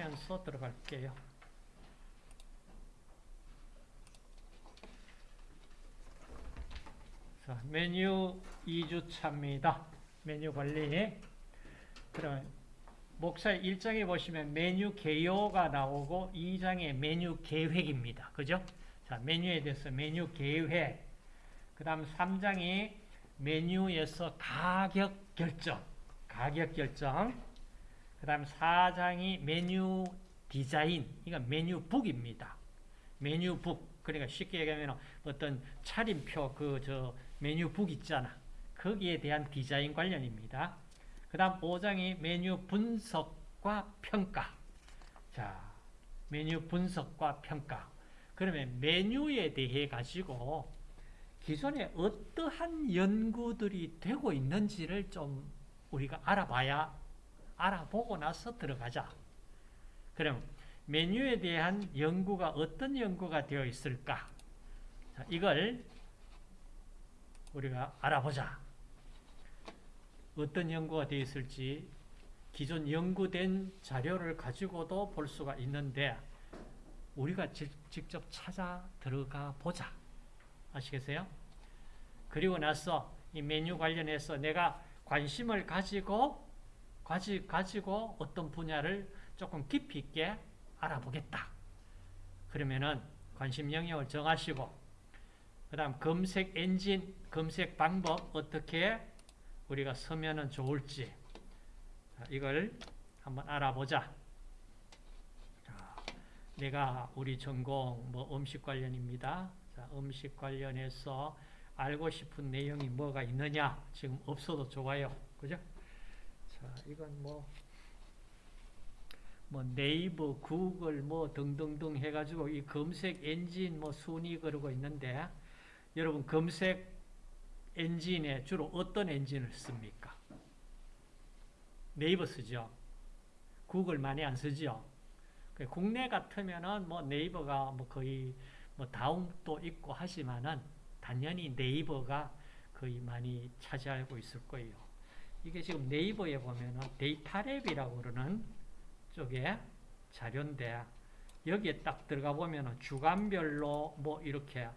하면서 들어갈게요. 자, 메뉴 2주차입니다. 메뉴 관리. 그럼 목차 1장에 보시면 메뉴 개요가 나오고 2장에 메뉴 계획입니다. 그죠? 자, 메뉴에 대해서 메뉴 계획. 그 다음 3장이 메뉴에서 가격 결정. 가격 결정. 그 다음 4장이 메뉴 디자인. 이건 메뉴북입니다. 메뉴북. 그러니까 쉽게 얘기하면 어떤 차림표 그 저 메뉴북 있잖아. 거기에 대한 디자인 관련입니다. 그 다음 5장이 메뉴 분석과 평가. 자, 메뉴 분석과 평가. 그러면 메뉴에 대해 가지고 기존에 어떠한 연구들이 되고 있는지를 좀 우리가 알아봐야 알아보고 나서 들어가자. 그럼 메뉴에 대한 연구가 어떤 연구가 되어 있을까? 자, 이걸 우리가 알아보자. 어떤 연구가 되어 있을지 기존 연구된 자료를 가지고도 볼 수가 있는데 우리가 지, 직접 찾아 들어가 보자. 아시겠어요? 그리고 나서 이 메뉴 관련해서 내가 관심을 가지고 가지, 가지고 어떤 분야를 조금 깊이 있게 알아보겠다. 그러면은 관심 영역을 정하시고 그 다음 검색 엔진, 검색 방법 어떻게 우리가 서면은 좋을지 자, 이걸 한번 알아보자. 자, 내가 우리 전공 뭐 음식 관련입니다. 자, 음식 관련해서 알고 싶은 내용이 뭐가 있느냐? 지금 없어도 좋아요. 그죠? 자, 이건 뭐, 뭐 네이버, 구글 뭐 등등등 해가지고 이 검색 엔진 뭐 순위 그러고 있는데 여러분 검색 엔진에 주로 어떤 엔진을 씁니까? 네이버 쓰죠. 구글 많이 안 쓰죠. 국내 같으면은 뭐 네이버가 뭐 거의 뭐 다음도 있고 하지만은 당연히 네이버가 거의 많이 차지하고 있을 거예요. 이게 지금 네이버에 보면은 DataLab이라고 그러는 쪽에 자료인데 여기에 딱 들어가 보면은 주간별로 뭐 이렇게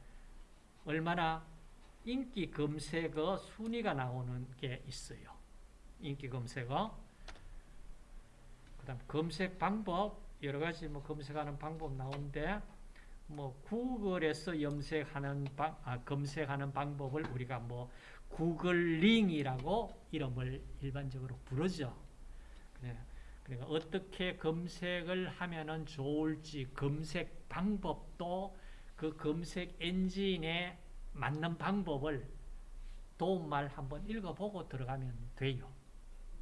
얼마나 인기 검색어 순위가 나오는 게 있어요. 인기 검색어. 그 다음 검색 방법, 여러 가지 뭐 검색하는 방법 나오는데, 뭐 구글에서 염색하는 방, 아, 검색하는 방법을 우리가 뭐 구글링이라고 이름을 일반적으로 부르죠. 그러니까 어떻게 검색을 하면은 좋을지 검색 방법도 그 검색 엔진에 맞는 방법을 도움말 한번 읽어보고 들어가면 돼요.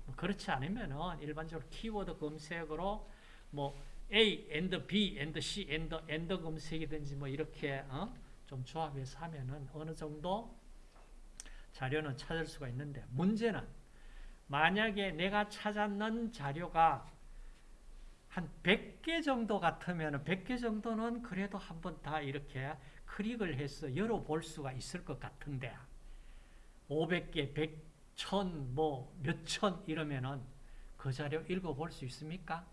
뭐 그렇지 않으면은 일반적으로 키워드 검색으로 뭐 A and B and C and and 검색이든지 뭐 이렇게 어? 좀 조합해서 하면은 어느 정도 자료는 찾을 수가 있는데 문제는 만약에 내가 찾았는 자료가 한 100개 정도 같으면 100개 정도는 그래도 한번 다 이렇게 클릭을 해서 열어볼 수가 있을 것 같은데 500개, 100, 1000, 뭐 몇천 이러면은 그 자료 읽어볼 수 있습니까?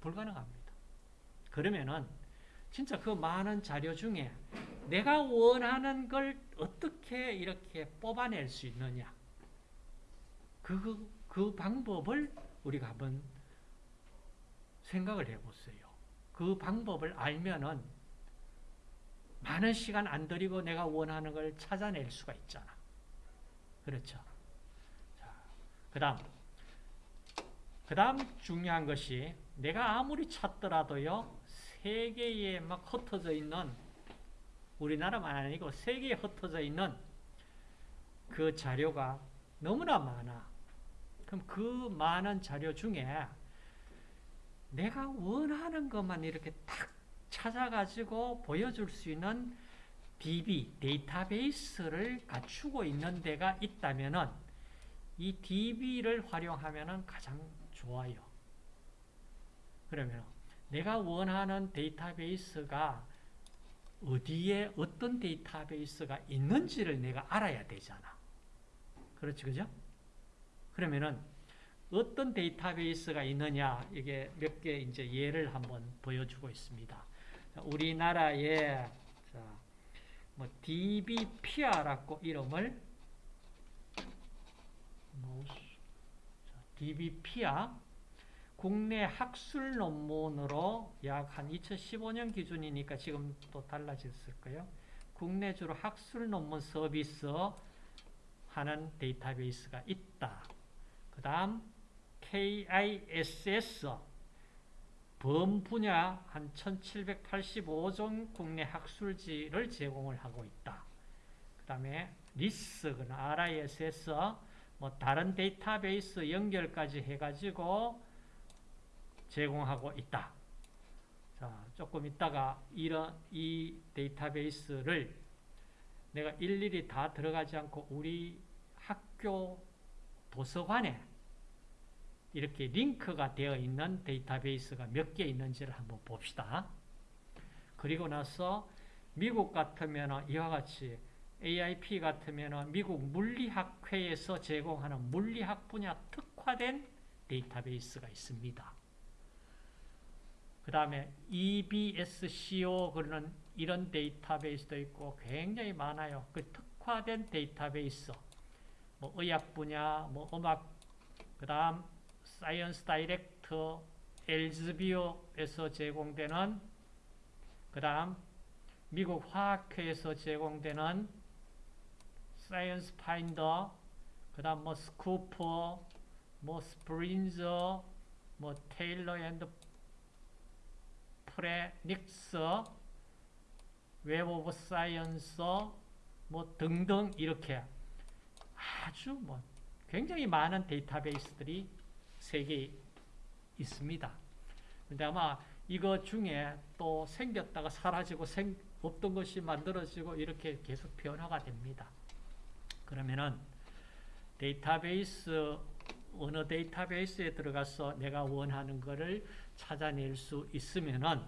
불가능합니다. 그러면은 진짜 그 많은 자료 중에 내가 원하는 걸 어떻게 이렇게 뽑아낼 수 있느냐 그, 그 방법을 우리가 한번 생각을 해보세요. 그 방법을 알면은 많은 시간 안 들이고 내가 원하는 걸 찾아낼 수가 있잖아. 그렇죠. 그 다음. 그 다음 중요한 것이 내가 아무리 찾더라도요, 세계에 막 흩어져 있는, 우리나라만 아니고 세계에 흩어져 있는 그 자료가 너무나 많아. 그럼 그 많은 자료 중에 내가 원하는 것만 이렇게 딱 찾아가지고 보여줄 수 있는 DB, 데이터베이스를 갖추고 있는 데가 있다면은 이 DB를 활용하면은 가장 좋아요. 그러면 내가 원하는 데이터베이스가 어디에 어떤 데이터베이스가 있는지를 내가 알아야 되잖아. 그렇지, 그죠? 그러면은 어떤 데이터베이스가 있느냐 이게 몇 개 이제 예를 한번 보여주고 있습니다. 자, 우리나라에 자, 뭐 DBPR라고 이름을 DBPR 국내 학술 논문으로 약 한 2015년 기준이니까 지금 또 달라졌을 거예요. 국내 주로 학술 논문 서비스 하는 데이터베이스가 있다. 그 다음 KISS 범 분야 한 1785종 국내 학술지를 제공을 하고 있다. 그 다음에 RISS, RISS, 뭐 다른 데이터베이스 연결까지 해가지고 제공하고 있다. 자, 조금 있다가 이런 이 데이터베이스를 내가 일일이 다 들어가지 않고 우리 학교 도서관에 이렇게 링크가 되어 있는 데이터베이스가 몇 개 있는지를 한번 봅시다. 그리고 나서 미국 같으면 이와 같이 AIP 같으면 미국 물리학회에서 제공하는 물리학 분야 특화된 데이터베이스가 있습니다. 그 다음에 EBSCO 그러는 이런 데이터베이스도 있고 굉장히 많아요. 그 특화된 데이터베이스, 뭐 의학 분야, 뭐 음악, 그 다음 ScienceDirect, Elsevier에서 제공되는 그 다음 미국 화학회에서 제공되는 SciFinder, 그 다음 뭐 Scopus, 뭐 Springer, 뭐 Taylor and Francis, Web of Science, 뭐 등등 이렇게 아주 뭐 굉장히 많은 데이터베이스들이 세계에 있습니다. 근데 아마 이거 중에 또 생겼다가 사라지고 생, 없던 것이 만들어지고 이렇게 계속 변화가 됩니다. 그러면은 데이터베이스 어느 데이터베이스에 들어가서 내가 원하는 것을 찾아낼 수 있으면은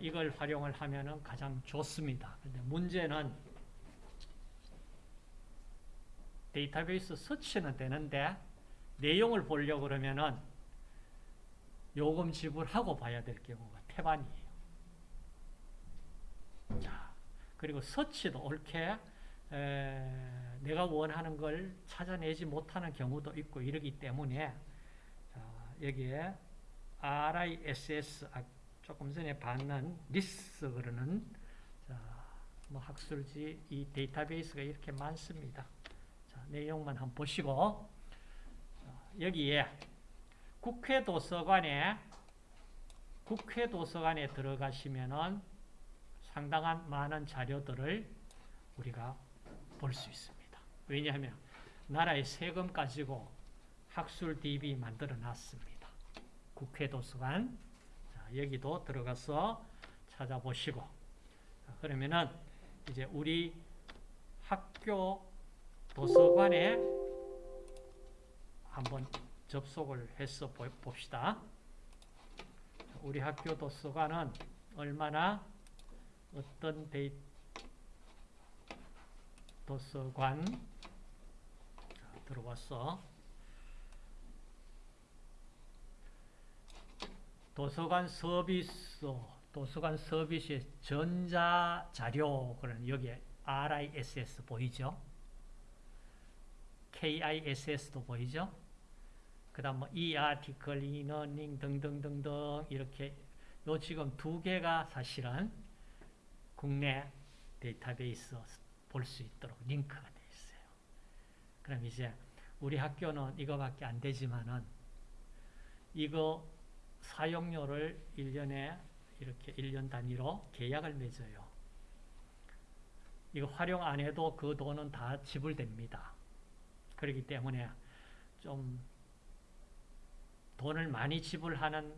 이걸 활용을 하면은 가장 좋습니다. 근데 문제는 데이터베이스 서치는 되는데 내용을 보려고 그러면은 요금 지불하고 봐야 될 경우가 태반이에요. 자, 그리고 서치도 옳게 에, 내가 원하는 걸 찾아내지 못하는 경우도 있고 이러기 때문에 자, 여기에 RISS 아, 조금 전에 봤는 RISS 그러는 자, 뭐 학술지 이 데이터베이스가 이렇게 많습니다. 자, 내용만 한번 보시고 자, 여기에 국회 도서관에 국회 도서관에 들어가시면은 상당한 많은 자료들을 우리가 볼 수 있습니다. 왜냐하면 나라의 세금 가지고 학술 DB 만들어 놨습니다. 국회 도서관 자, 여기도 들어가서 찾아보시고 자, 그러면은 이제 우리 학교 도서관에 한번 접속을 해서 봅시다. 우리 학교 도서관은 얼마나 어떤 데이 도서관 자, 들어왔어. 도서관 서비스, 도서관 서비스의 전자자료, 그런 여기 RISS 보이죠? KISS도 보이죠? 그 다음 뭐 e-article, e-learning 등등등등 이렇게 요 지금 두 개가 사실은 국내 데이터베이스 볼 수 있도록 링크가 되어 있어요. 그럼 이제 우리 학교는 이거밖에 안 되지만은 이거 사용료를 1년에 이렇게 1년 단위로 계약을 맺어요. 이거 활용 안 해도 그 돈은 다 지불됩니다. 그렇기 때문에 좀 돈을 많이 지불하는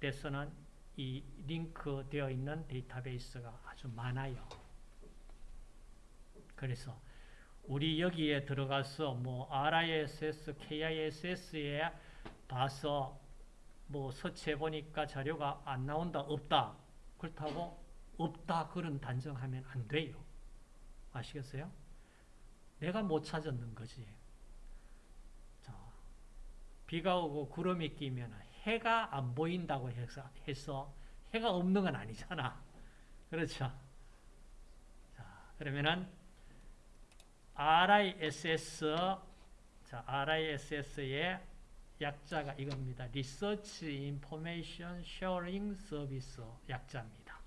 데서는 이 링크 되어 있는 데이터베이스가 아주 많아요. 그래서 우리 여기에 들어가서 뭐 RISS, KISS에 봐서 뭐 서치해 보니까 자료가 안 나온다, 없다. 그렇다고 없다 그런 단정하면 안 돼요. 아시겠어요? 내가 못 찾았는 거지. 자, 비가 오고 구름이 끼면 해가 안 보인다고 해서, 해서 해가 없는 건 아니잖아. 그렇죠? 자, 그러면은 RISS 자, RISS의 약자가 이겁니다. Research Information Sharing Service 약자입니다.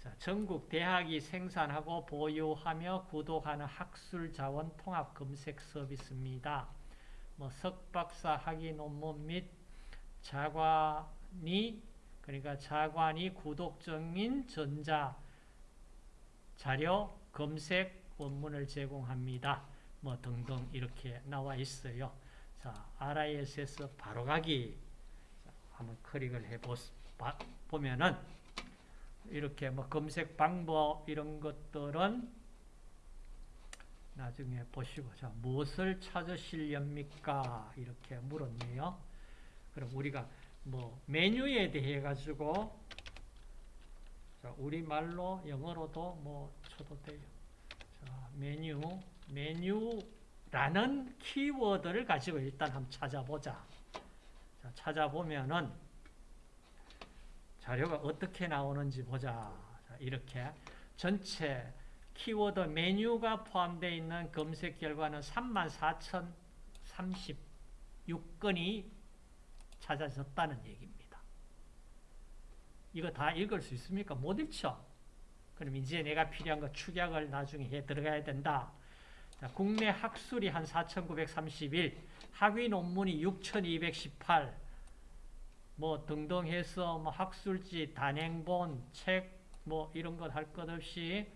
자, 전국 대학이 생산하고 보유하며 구독하는 학술 자원 통합 검색 서비스입니다. 뭐 석박사 학위 논문 및 자관이 그러니까 자관이 구독적인 전자 자료 검색 원문을 제공합니다. 뭐 등등 이렇게 나와 있어요. 자, RISS 바로가기 한번 클릭을 해 보면은 이렇게 뭐 검색 방법 이런 것들은 나중에 보시고 자 무엇을 찾으시렵니까 이렇게 물었네요. 그럼 우리가 뭐 메뉴에 대해 가지고 자 우리 말로 영어로도 뭐 쳐도 돼요. 자 메뉴 메뉴라는 키워드를 가지고 일단 한번 찾아보자. 자, 찾아보면은 자료가 어떻게 나오는지 보자. 자, 이렇게 전체 키워드 메뉴가 포함되어 있는 검색 결과는 34,036건이 찾아졌다는 얘기입니다. 이거 다 읽을 수 있습니까? 못 읽죠? 그럼 이제 내가 필요한 거 축약을 나중에 해 들어가야 된다. 자, 국내 학술이 한 4,931, 학위 논문이 6,218, 뭐 등등 해서 뭐 학술지, 단행본, 책, 뭐 이런 것 할 것 없이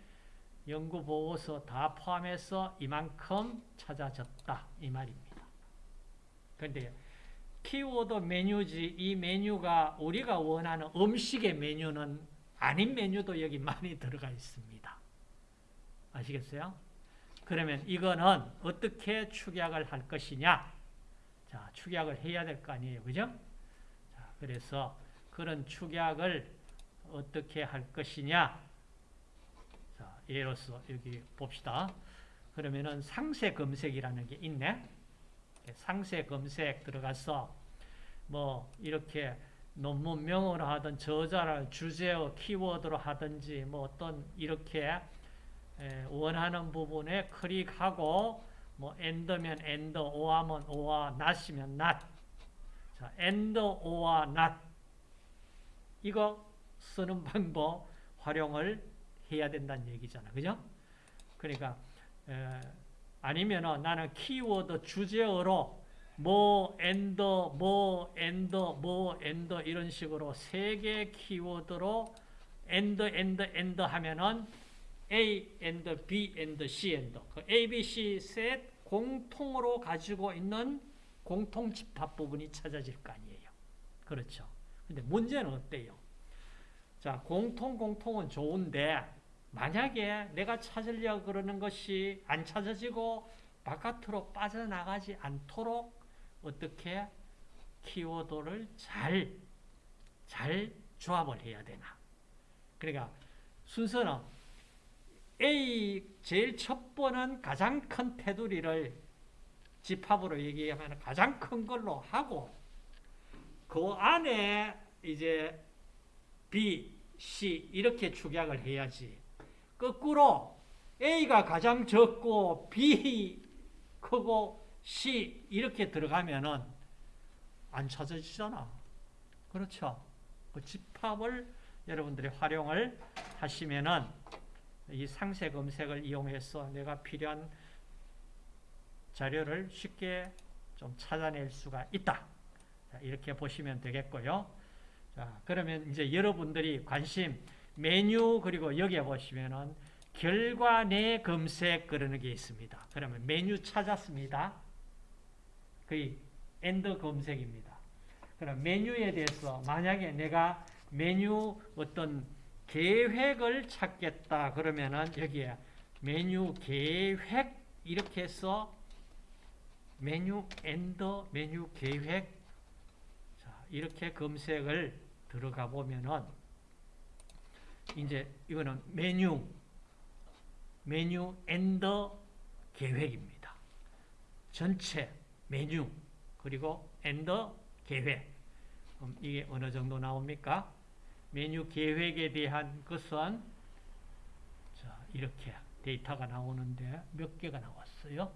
연구 보고서 다 포함해서 이만큼 찾아졌다 이 말입니다. 그런데 키워드 메뉴지 이 메뉴가 우리가 원하는 음식의 메뉴는 아닌 메뉴도 여기 많이 들어가 있습니다. 아시겠어요? 그러면 이거는 어떻게 축약을 할 것이냐? 자, 축약을 해야 될 거 아니에요. 그죠? 자, 그래서 그런 축약을 어떻게 할 것이냐? 자, 예로서 여기 봅시다. 그러면은 상세 검색이라는 게 있네. 상세 검색 들어가서 뭐 이렇게 논문명으로 하든 저자를 주제어 키워드로 하든지 뭐 어떤 이렇게 원하는 부분에 클릭하고 뭐 AND면 AND, OR면 OR, NOT이면 NOT. 자, AND, OR, NOT. 이거 쓰는 방법 활용을 해야 된다는 얘기잖아. 그죠? 그러니까 에, 아니면은 나는 키워드 주제어로 뭐 AND, 뭐 AND, 뭐 AND 이런 식으로 세 개 키워드로 엔더, 엔더, 엔더 하면은 A and B and C and 그 A, B, C 셋 공통으로 가지고 있는 공통 집합 부분이 찾아질 거 아니에요. 그렇죠. 근데 문제는 어때요? 자, 공통 공통은 좋은데 만약에 내가 찾으려고 그러는 것이 안 찾아지고 바깥으로 빠져나가지 않도록 어떻게 키워드를 잘, 잘 조합을 해야 되나. 그러니까 순서는 A 제일 첫 번은 가장 큰 테두리를 집합으로 얘기하면 가장 큰 걸로 하고 그 안에 이제 B, C 이렇게 축약을 해야지. 거꾸로 A가 가장 적고 B 크고 C 이렇게 들어가면은 안 찾아지잖아. 그렇죠? 그 집합을 여러분들이 활용을 하시면은 이 상세 검색을 이용해서 내가 필요한 자료를 쉽게 좀 찾아낼 수가 있다. 자, 이렇게 보시면 되겠고요. 자, 그러면 이제 여러분들이 관심 메뉴 그리고 여기에 보시면은 결과 내 검색 그러는 게 있습니다. 그러면 메뉴 찾았습니다. 거의 AND 검색입니다. 그럼 메뉴에 대해서 만약에 내가 메뉴 어떤 계획을 찾겠다 그러면은 여기에 메뉴 계획 이렇게 해서 메뉴 AND 메뉴 계획 자, 이렇게 검색을 들어가 보면은 이제 이거는 메뉴 메뉴 엔더 계획입니다. 전체 메뉴 그리고 and 계획. 그럼 이게 어느 정도 나옵니까? 메뉴 계획에 대한 것은 자, 이렇게 데이터가 나오는데 몇 개가 나왔어요?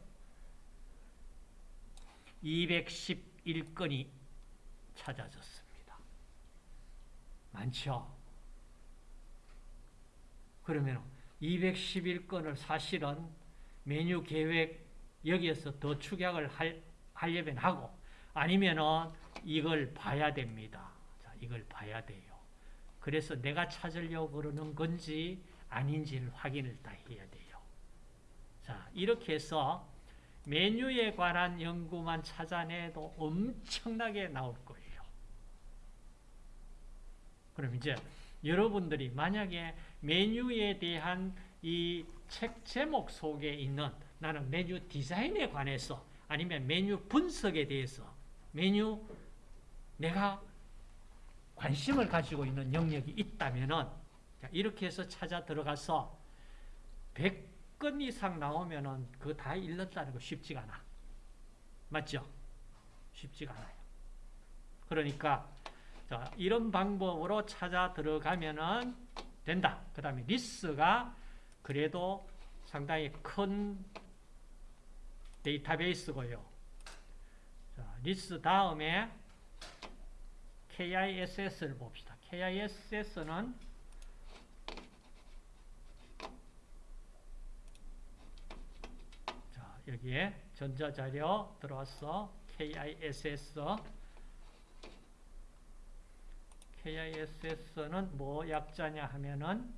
211건이 찾아졌습니다. 많죠? 그러면 211건을 사실은 메뉴 계획 여기에서 더 축약을 할, 하려면 하고 아니면은 이걸 봐야 됩니다. 자, 이걸 봐야 돼요. 그래서 내가 찾으려고 그러는 건지 아닌지를 확인을 다 해야 돼요. 자, 이렇게 해서 메뉴에 관한 연구만 찾아내도 엄청나게 나올 거예요. 그럼 이제 여러분들이 만약에 메뉴에 대한 이 책 제목 속에 있는 나는 메뉴 디자인에 관해서 아니면 메뉴 분석에 대해서 메뉴 내가 관심을 가지고 있는 영역이 있다면은 이렇게 해서 찾아 들어가서 100건 이상 나오면은 그거 다 읽는다는 거 쉽지가 않아. 맞죠? 쉽지가 않아요. 그러니까 자, 이런 방법으로 찾아 들어가면은 된다. 그 다음에 RISS가 그래도 상당히 큰 데이터베이스고요. 자, RISS 다음에 KISS를 봅시다. KISS는 자, 여기에 전자자료 들어왔어. KISS KISS는 뭐 약자냐 하면은 어,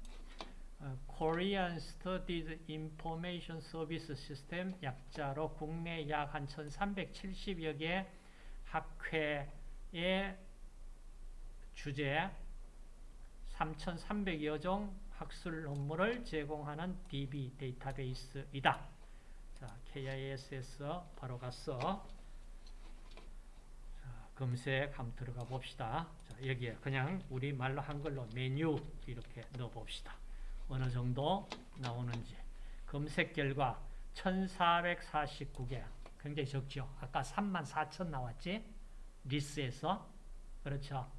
Korean Studies Information Service System 약자로 국내 약 한 1370여 개 학회의 주제 3,300여 종 학술 논문을 제공하는 DB 데이터베이스이다. 자, KISS 바로 갔어. 자, 검색 한번 들어가 봅시다. 자, 여기에 그냥 우리 말로 한글로 메뉴 이렇게 넣어 봅시다. 어느 정도 나오는지. 검색 결과 1449개. 굉장히 적죠. 아까 34,000 나왔지? 리스에서. 그렇죠.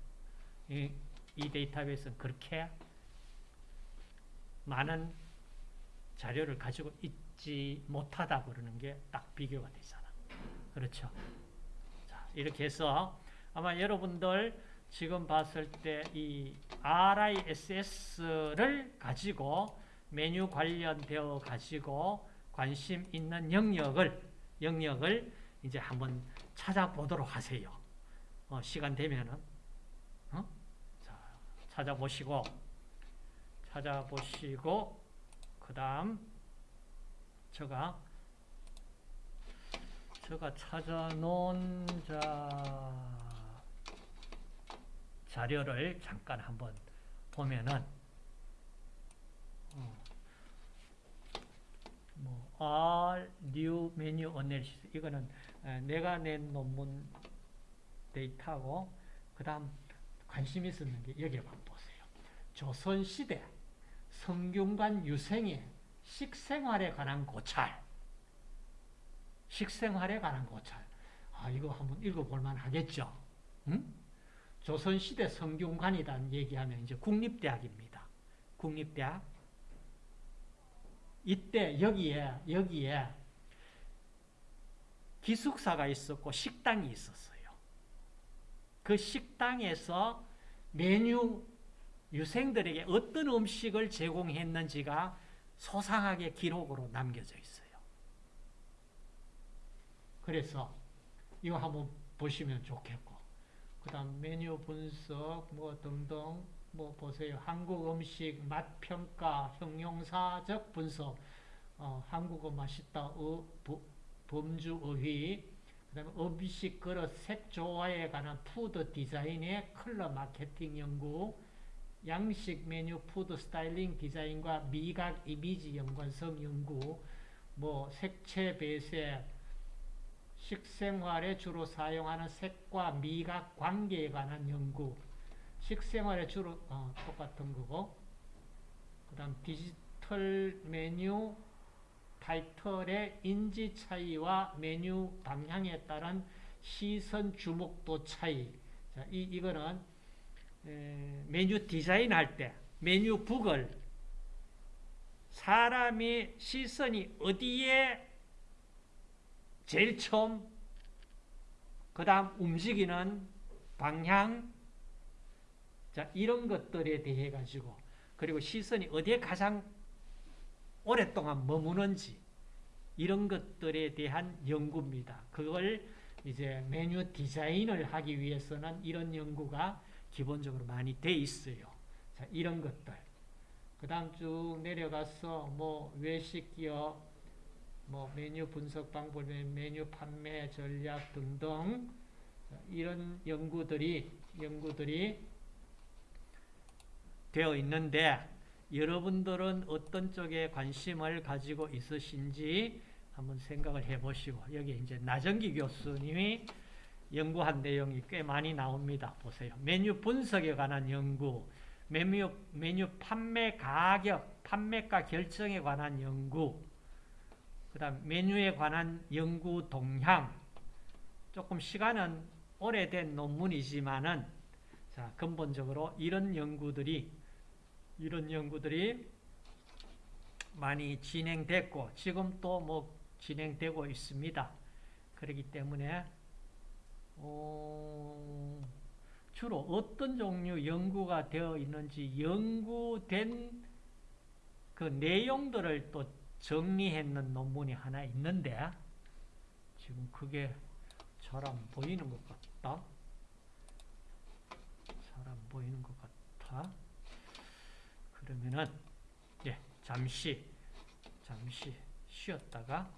이, 이 데이터베이스는 그렇게 많은 자료를 가지고 있지 못하다 그러는 게 딱 비교가 되잖아. 그렇죠. 자, 이렇게 해서 아마 여러분들 지금 봤을 때 이 RISS를 가지고 메뉴 관련되어 가지고 관심 있는 영역을 영역을 이제 한번 찾아보도록 하세요. 어, 시간 되면은 어? 자, 찾아보시고 찾아보시고 그다음 제가 제가 찾아놓은 자 자료를 잠깐 한번 보면은 어, 뭐 R New Menu Analysis 이거는 내가 낸 논문 데이터고 그 다음 관심 있었는 게 여기 한번 보세요. 조선 시대 성균관 유생의 식생활에 관한 고찰 식생활에 관한 고찰 아 이거 한번 읽어볼 만 하겠죠. 응? 조선시대 성균관이라는 얘기하면 이제 국립대학입니다. 국립대학. 이때 여기에, 여기에 기숙사가 있었고 식당이 있었어요. 그 식당에서 메뉴 유생들에게 어떤 음식을 제공했는지가 소상하게 기록으로 남겨져 있어요. 그래서 이거 한번 보시면 좋겠고 그 다음 메뉴 분석 뭐 등등 뭐 보세요. 한국 음식 맛 평가 형용사적 분석. 어, 한국어 맛있다 어, 범주 어휘. 그 다음에 음식 그릇 색 조화에 관한 food 디자인의 컬러 마케팅 연구. 양식 메뉴 food styling 디자인과 미각 이미지 연관성 연구. 뭐 색채 배색 식생활에 주로 사용하는 색과 미각 관계에 관한 연구 식생활에 주로 어, 똑같은 거고 그 다음 디지털 메뉴 타이틀의 인지 차이와 메뉴 방향에 따른 시선 주목도 차이. 자, 이, 이거는 에, 메뉴 디자인 할 때 메뉴 북을 사람이 시선이 어디에 제일 처음 그 다음 움직이는 방향 자 이런 것들에 대해 가지고 그리고 시선이 어디에 가장 오랫동안 머무는지 이런 것들에 대한 연구입니다. 그걸 이제 메뉴 디자인을 하기 위해서는 이런 연구가 기본적으로 많이 돼 있어요. 자, 이런 것들. 그 다음 쭉 내려가서 뭐 외식 기업, 뭐 메뉴 분석 방법, 메뉴 판매 전략 등등 자, 이런 연구들이 연구들이 되어 있는데 여러분들은 어떤 쪽에 관심을 가지고 있으신지 한번 생각을 해보시고 여기 이제 나정기 교수님이 연구한 내용이 꽤 많이 나옵니다. 보세요. 메뉴 분석에 관한 연구, 메뉴, 메뉴 판매 가격, 판매가 결정에 관한 연구, 그 다음 메뉴에 관한 연구 동향, 조금 시간은 오래된 논문이지만은 자, 근본적으로 이런 연구들이 이런 연구들이 많이 진행됐고 지금 또 뭐 진행되고 있습니다. 그렇기 때문에 어, 주로 어떤 종류 연구가 되어 있는지 연구된 그 내용들을 또 정리했는 논문이 하나 있는데 지금 그게 잘 안 보이는 것 같다. 잘 안 보이는 것 같아. 그러면은 예, 잠시 잠시 쉬었다가